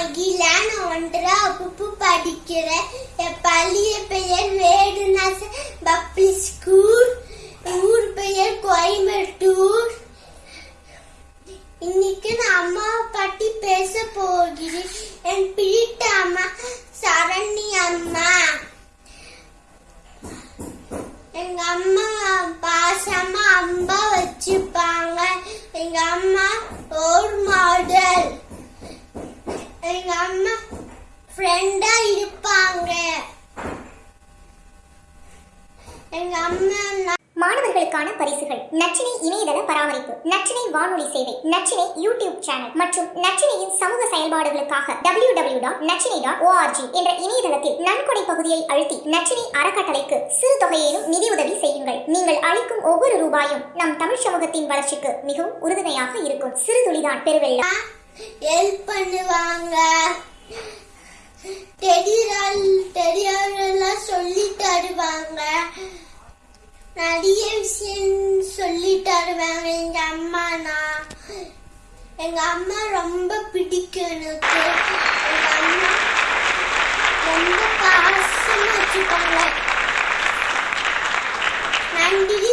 மகிழான் ஒன்றா உப்பு படிக்கிற பள்ளிய பெயர் வேடுநாச பப்ளி ஸ்கூல் ஊர் பெயர் கோயம்புத்தூர். இன்னைக்கு நான் அம்மாவை பற்றி பேச போகிறேன். என் பிடித்த அம்மா சரண்யா ஃப்ரெண்டா இருப்பாங்க. எங்க அம்மா மாணவர்களுக்கான பரிசுகள். நச்சினை இணையதள பராமரிப்பு. நச்சினை வானொலி சேவை. நச்சினை யூடியூப் சேனல். மற்றும் நச்சினையின் சமூக செயல்பாடுகளுக்காக W W dot Nachchinai dot ORG என்ற இணையதளத்தில் நன்கொடை பகுதியை அழுத்தி நச்சினை அறக்கட்டளைக்கு சிறு தொகையிலும் நிதியுதவி செய்யுங்கள். நீங்கள் அளிக்கும் ஒவ்வொரு ரூபாயும் நம் தமிழ் சமூகத்தின் வளர்ச்சிக்கு மிகவும் உறுதுணையாக இருக்கும். சிறு துளிதான் பெருவெள்ளம். ஹெல்ப் பண்ணுவாங்க. தருவாங்க. நிறைய விஷயம் சொல்லி தருவாங்க. எங்க அம்மானா எங்க அம்மா ரொம்ப பிடிக்கும் எனக்கு. எங்க அம்மா ரொம்ப பாசமா வச்சுப்பாங்க. நன்றி